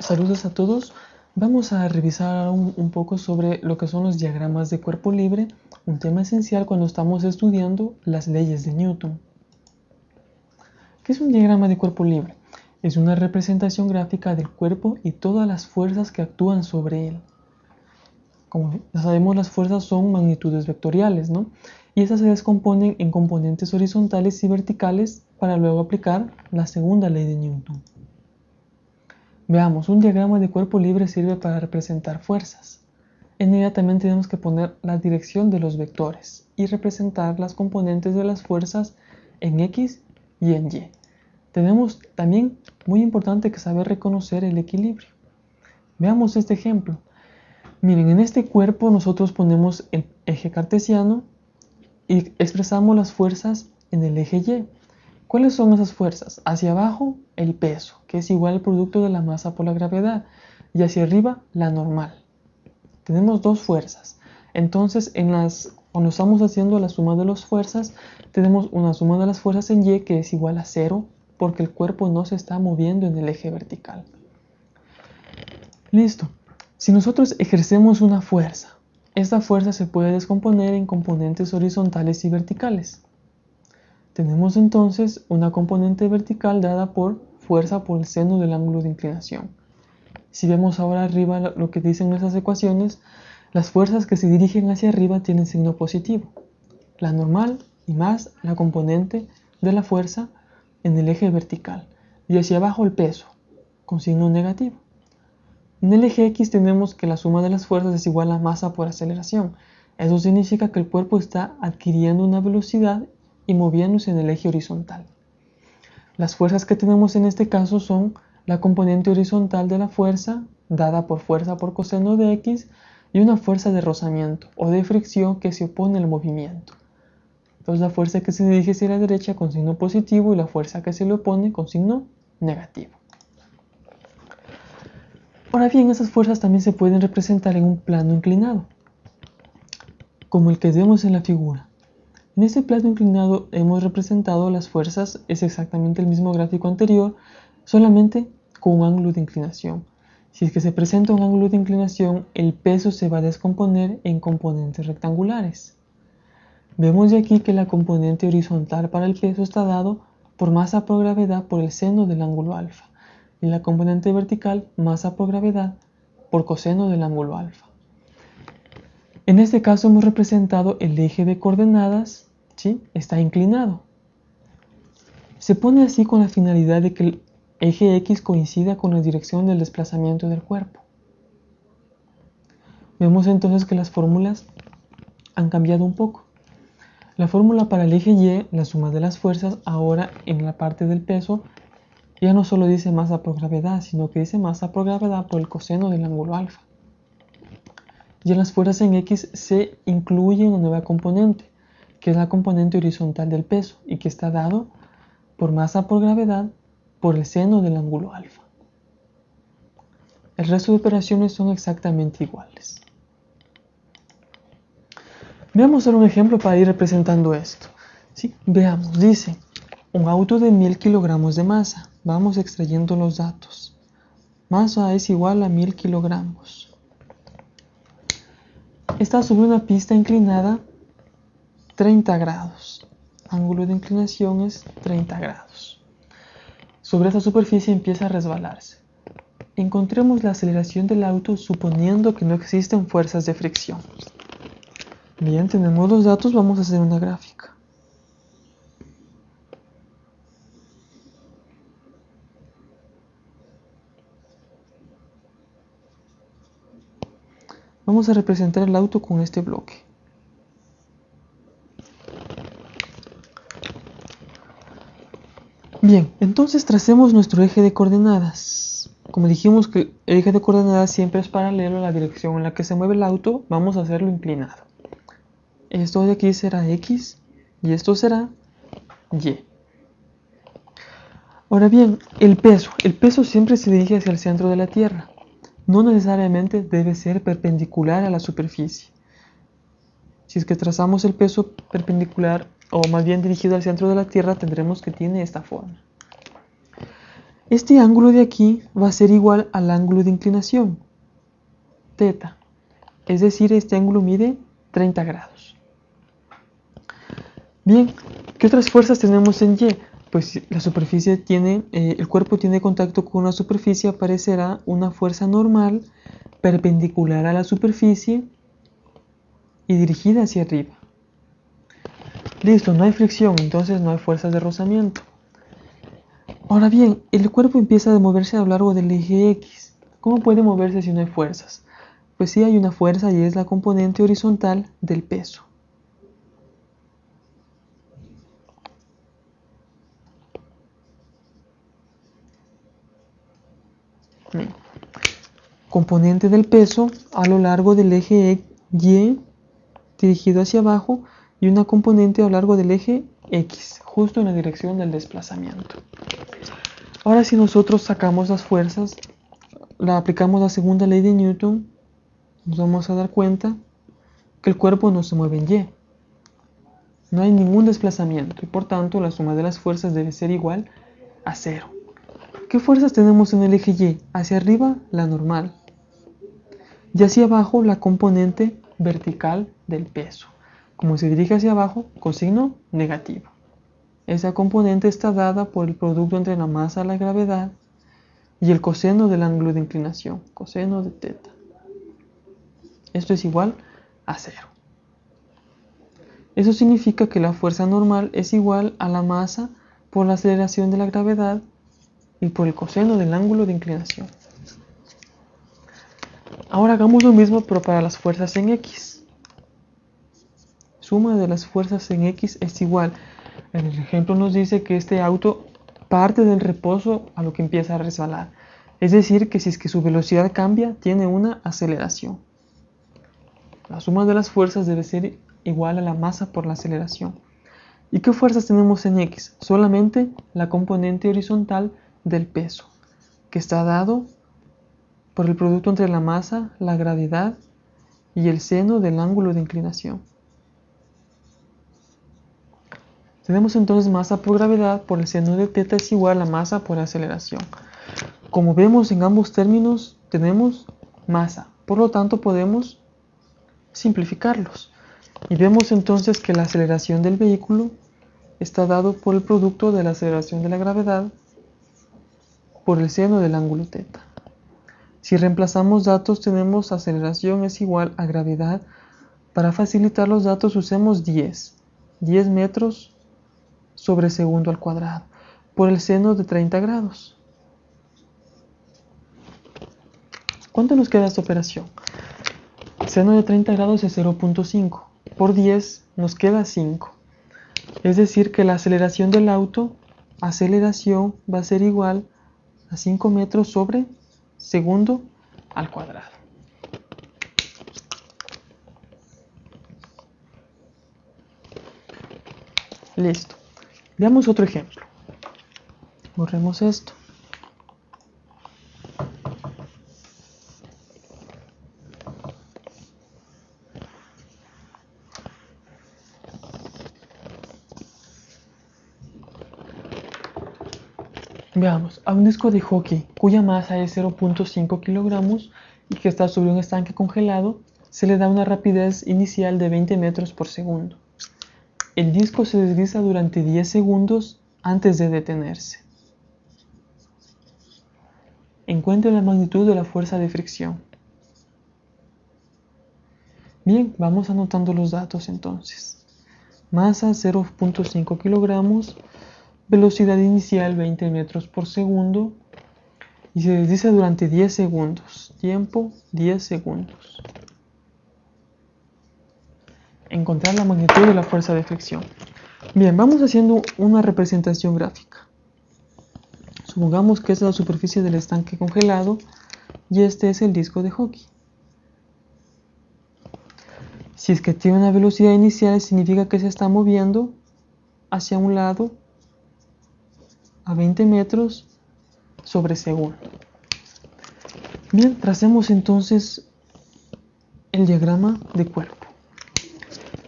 Saludos a todos. Vamos a revisar un, poco sobre lo que son los diagramas de cuerpo libre, un tema esencial cuando estamos estudiando las leyes de Newton. ¿Qué es un diagrama de cuerpo libre? Es una representación gráfica del cuerpo y todas las fuerzas que actúan sobre él. Como sabemos, las fuerzas son magnitudes vectoriales, ¿no? Y esas se descomponen en componentes horizontales y verticales para luego aplicar la segunda ley de Newton. Veamos, un diagrama de cuerpo libre sirve para representar fuerzas. Inmediatamente tenemos que poner la dirección de los vectores y representar las componentes de las fuerzas en X y en Y. Tenemos también muy importante que saber reconocer el equilibrio. Veamos este ejemplo. Miren, en este cuerpo nosotros ponemos el eje cartesiano y expresamos las fuerzas en el eje Y. ¿Cuáles son esas fuerzas? Hacia abajo, el peso, que es igual al producto de la masa por la gravedad, y hacia arriba, la normal. Tenemos dos fuerzas. Entonces, en las, cuando estamos haciendo la suma de las fuerzas, tenemos una suma de las fuerzas en Y que es igual a cero, porque el cuerpo no se está moviendo en el eje vertical. Listo. Si nosotros ejercemos una fuerza, esta fuerza se puede descomponer en componentes horizontales y verticales. Tenemos entonces una componente vertical dada por fuerza por el seno del ángulo de inclinación. Si vemos ahora arriba lo que dicen nuestras ecuaciones, las fuerzas que se dirigen hacia arriba tienen signo positivo. La normal y más la componente de la fuerza en el eje vertical. Y hacia abajo el peso, con signo negativo. En el eje X tenemos que la suma de las fuerzas es igual a masa por aceleración. Eso significa que el cuerpo está adquiriendo una velocidad y moviéndose en el eje horizontal. Las fuerzas que tenemos en este caso son la componente horizontal de la fuerza, dada por fuerza por coseno de x, y una fuerza de rozamiento o de fricción que se opone al movimiento. Entonces la fuerza que se dirige hacia la derecha con signo positivo y la fuerza que se le opone con signo negativo. Ahora bien, esas fuerzas también se pueden representar en un plano inclinado, como el que vemos en la figura. En este plano inclinado hemos representado las fuerzas, es exactamente el mismo gráfico anterior, solamente con un ángulo de inclinación. Si es que se presenta un ángulo de inclinación, el peso se va a descomponer en componentes rectangulares. Vemos de aquí que la componente horizontal para el peso está dado por masa por gravedad por el seno del ángulo alfa y la componente vertical masa por gravedad por coseno del ángulo alfa. En este caso hemos representado el eje de coordenadas, ¿sí? está inclinado. Se pone así con la finalidad de que el eje X coincida con la dirección del desplazamiento del cuerpo. Vemos entonces que las fórmulas han cambiado un poco. La fórmula para el eje Y, la suma de las fuerzas, ahora en la parte del peso, ya no solo dice masa por gravedad, sino que dice masa por gravedad por el coseno del ángulo alfa. Y en las fuerzas en X se incluye una nueva componente, que es la componente horizontal del peso y que está dado por masa por gravedad por el seno del ángulo alfa. El resto de operaciones son exactamente iguales. Veamos un ejemplo para ir representando esto. ¿Sí? Veamos, dice, un auto de 1000 kilogramos de masa. Vamos extrayendo los datos. Masa es igual a 1000 kilogramos está sobre una pista inclinada 30 grados. Ángulo de inclinación es 30 grados. Sobre esta superficie empieza a resbalarse. Encontremos la aceleración del auto suponiendo que no existen fuerzas de fricción. Bien, tenemos los datos, vamos a hacer una gráfica. Vamos a representar el auto con este bloque. Bien, entonces tracemos nuestro eje de coordenadas. Como dijimos que el eje de coordenadas siempre es paralelo a la dirección en la que se mueve el auto, vamos a hacerlo inclinado. Esto de aquí será X y esto será Y. Ahora bien, el peso. El peso siempre se dirige hacia el centro de la Tierra no necesariamente debe ser perpendicular a la superficie. Si es que trazamos el peso perpendicular o más bien dirigido al centro de la Tierra, tendremos que tiene esta forma. Este ángulo de aquí va a ser igual al ángulo de inclinación, teta. Es decir, este ángulo mide 30 grados. Bien, ¿qué otras fuerzas tenemos en Y? Pues la superficie tiene, eh, el cuerpo tiene contacto con una superficie, aparecerá una fuerza normal perpendicular a la superficie y dirigida hacia arriba. Listo, no hay fricción, entonces no hay fuerzas de rozamiento. Ahora bien, el cuerpo empieza a moverse a lo largo del eje X. ¿Cómo puede moverse si no hay fuerzas? Pues sí hay una fuerza y es la componente horizontal del peso. Componente del peso a lo largo del eje Y dirigido hacia abajo y una componente a lo largo del eje X, justo en la dirección del desplazamiento. Ahora si nosotros sacamos las fuerzas, la aplicamos la segunda ley de Newton, nos vamos a dar cuenta que el cuerpo no se mueve en Y. No hay ningún desplazamiento y por tanto la suma de las fuerzas debe ser igual a cero. ¿Qué fuerzas tenemos en el eje Y? Hacia arriba la normal y hacia abajo la componente vertical del peso. Como se dirige hacia abajo, con signo negativo. Esa componente está dada por el producto entre la masa, la gravedad y el coseno del ángulo de inclinación, coseno de teta. Esto es igual a cero. Eso significa que la fuerza normal es igual a la masa por la aceleración de la gravedad y por el coseno del ángulo de inclinación. Ahora hagamos lo mismo pero para las fuerzas en X suma de las fuerzas en X es igual. En el ejemplo nos dice que este auto parte del reposo a lo que empieza a resbalar. Es decir, que si es que su velocidad cambia, tiene una aceleración. La suma de las fuerzas debe ser igual a la masa por la aceleración. ¿Y qué fuerzas tenemos en X? Solamente la componente horizontal del peso, que está dado por el producto entre la masa, la gravedad y el seno del ángulo de inclinación. Tenemos entonces masa por gravedad por el seno de teta es igual a masa por aceleración. Como vemos en ambos términos tenemos masa, por lo tanto podemos simplificarlos. Y vemos entonces que la aceleración del vehículo está dado por el producto de la aceleración de la gravedad por el seno del ángulo teta. Si reemplazamos datos tenemos aceleración es igual a gravedad. Para facilitar los datos usemos 10. 10 metros sobre segundo al cuadrado por el seno de 30 grados. ¿Cuánto nos queda esta operación? seno de 30 grados es 0.5. Por 10 nos queda 5. Es decir que la aceleración del auto, aceleración va a ser igual a 5 metros sobre segundo al cuadrado. Listo. Veamos otro ejemplo. Borremos esto. Veamos, a un disco de hockey cuya masa es 0.5 kilogramos y que está sobre un estanque congelado, se le da una rapidez inicial de 20 metros por segundo. El disco se desliza durante 10 segundos antes de detenerse. Encuentre la magnitud de la fuerza de fricción. Bien, vamos anotando los datos entonces. Masa 0.5 kilogramos, velocidad inicial 20 metros por segundo y se desliza durante 10 segundos. Tiempo 10 segundos encontrar la magnitud de la fuerza de fricción. Bien, vamos haciendo una representación gráfica. Supongamos que es la superficie del estanque congelado y este es el disco de hockey. Si es que tiene una velocidad inicial, significa que se está moviendo hacia un lado a 20 metros sobre segundo. Bien, tracemos entonces el diagrama de cuerpo.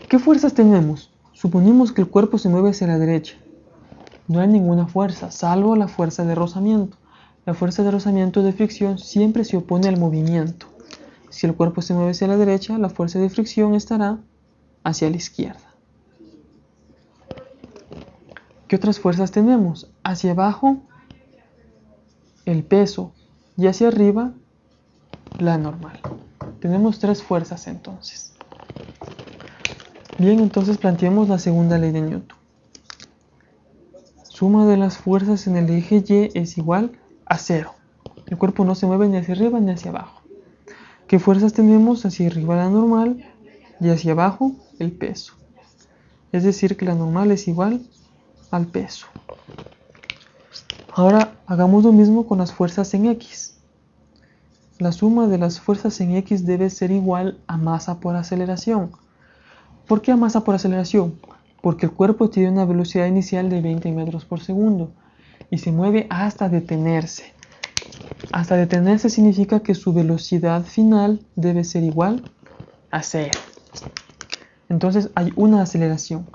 ¿Qué fuerzas tenemos? Suponemos que el cuerpo se mueve hacia la derecha. No hay ninguna fuerza, salvo la fuerza de rozamiento. La fuerza de rozamiento de fricción siempre se opone al movimiento. Si el cuerpo se mueve hacia la derecha, la fuerza de fricción estará hacia la izquierda. ¿Qué otras fuerzas tenemos? Hacia abajo, el peso y hacia arriba, la normal. Tenemos tres fuerzas entonces. Bien, entonces planteemos la segunda ley de Newton. Suma de las fuerzas en el eje Y es igual a cero. El cuerpo no se mueve ni hacia arriba ni hacia abajo. ¿Qué fuerzas tenemos? Hacia arriba la normal y hacia abajo el peso. Es decir, que la normal es igual al peso. Ahora hagamos lo mismo con las fuerzas en X. La suma de las fuerzas en X debe ser igual a masa por aceleración. ¿Por qué a masa por aceleración? Porque el cuerpo tiene una velocidad inicial de 20 metros por segundo y se mueve hasta detenerse. Hasta detenerse significa que su velocidad final debe ser igual a cero. Entonces hay una aceleración.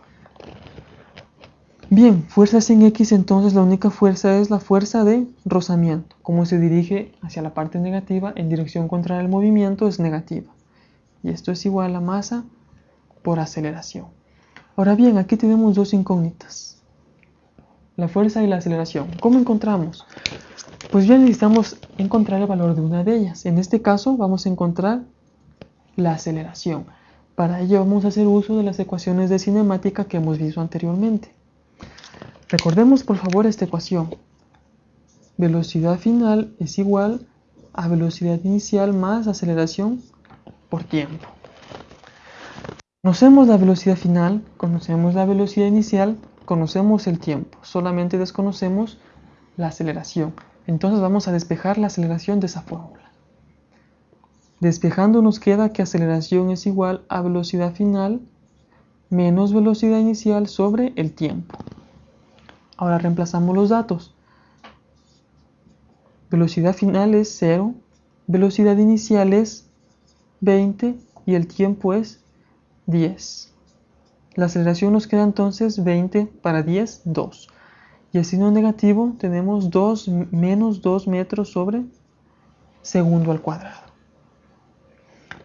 Bien, fuerzas en X, entonces la única fuerza es la fuerza de rozamiento. Como se dirige hacia la parte negativa, en dirección contraria al movimiento es negativa. Y esto es igual a masa por aceleración. Ahora bien, aquí tenemos dos incógnitas. La fuerza y la aceleración. ¿Cómo encontramos? Pues bien, necesitamos encontrar el valor de una de ellas. En este caso vamos a encontrar la aceleración. Para ello vamos a hacer uso de las ecuaciones de cinemática que hemos visto anteriormente. Recordemos por favor esta ecuación. Velocidad final es igual a velocidad inicial más aceleración por tiempo. Conocemos la velocidad final, conocemos la velocidad inicial, conocemos el tiempo, solamente desconocemos la aceleración. Entonces vamos a despejar la aceleración de esa fórmula. Despejando nos queda que aceleración es igual a velocidad final menos velocidad inicial sobre el tiempo. Ahora reemplazamos los datos. Velocidad final es 0, velocidad inicial es 20 y el tiempo es 10. La aceleración nos queda entonces 20 para 10, 2. Y el signo negativo tenemos 2 menos 2 metros sobre segundo al cuadrado.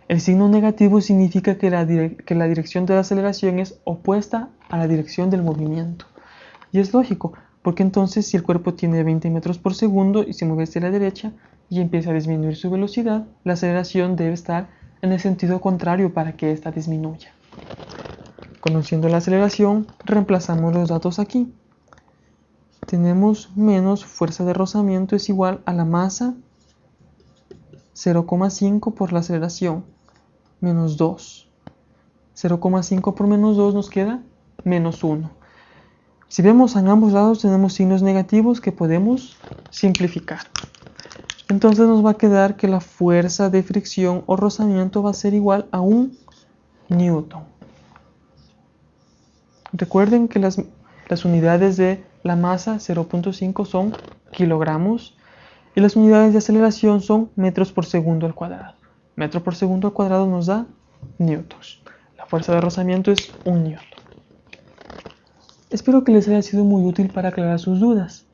El signo negativo significa que la, que la dirección de la aceleración es opuesta a la dirección del movimiento. Y es lógico, porque entonces si el cuerpo tiene 20 metros por segundo y se mueve hacia la derecha y empieza a disminuir su velocidad, la aceleración debe estar en el sentido contrario para que ésta disminuya. Conociendo la aceleración, reemplazamos los datos aquí. Tenemos menos fuerza de rozamiento es igual a la masa 0,5 por la aceleración, menos 2. 0,5 por menos 2 nos queda menos 1. Si vemos en ambos lados tenemos signos negativos que podemos simplificar. Entonces nos va a quedar que la fuerza de fricción o rozamiento va a ser igual a un newton. Recuerden que las, unidades de la masa 0.5 son kilogramos y las unidades de aceleración son metros por segundo al cuadrado. Metro por segundo al cuadrado nos da newtons. La fuerza de rozamiento es un newton. Espero que les haya sido muy útil para aclarar sus dudas.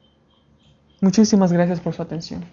Muchísimas gracias por su atención.